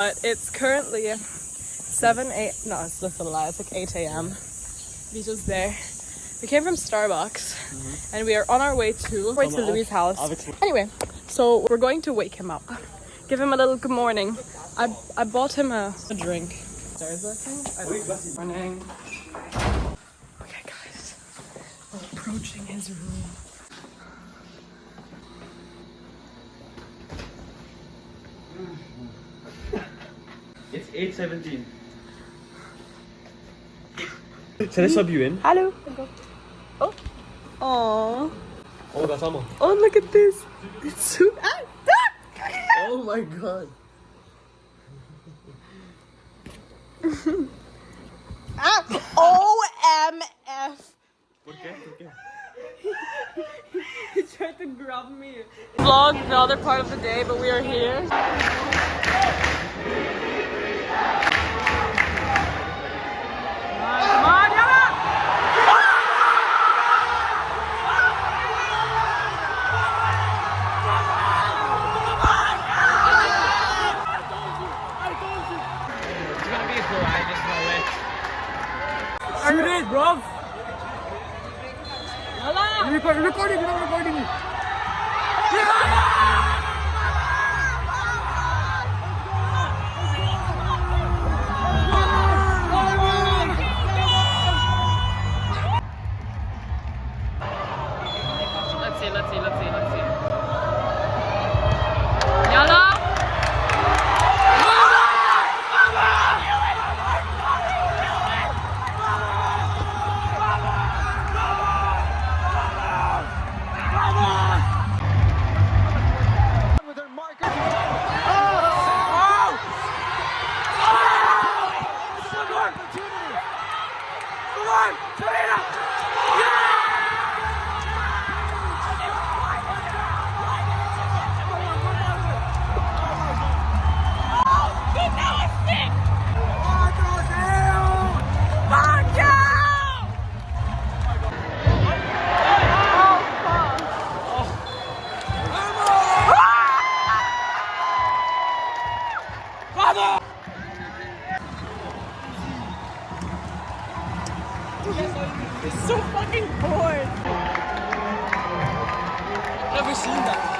But it's currently 7, 8, no, it's just a lie, it's like 8 a.m. We just there. We came from Starbucks and we are on our way to, way to Louis' house. Anyway, so we're going to wake him up. Give him a little good morning. I, I bought him a, a drink. Stairs, I think. I don't know. Morning. Okay, guys. We're approaching his room. It's 8.17. Should I sub you in? Hello. Oh. Aww. Oh, kasama. Oh, look at this. It's so. Ah, ah. Oh my god. Ah! OMF. Okay, okay. He tried to grab me. Vlog the other part of the day, but we are here. Bro! Yala! Record, recording, not recording me. Let's see, let's see, let's see, so fucking bored. Have Never seen that.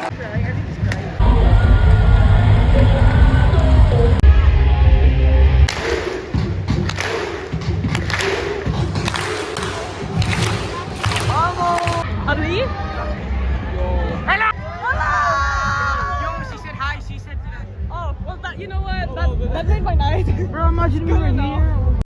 Ali? You know what? That, that made my night. Bro, imagine we were here.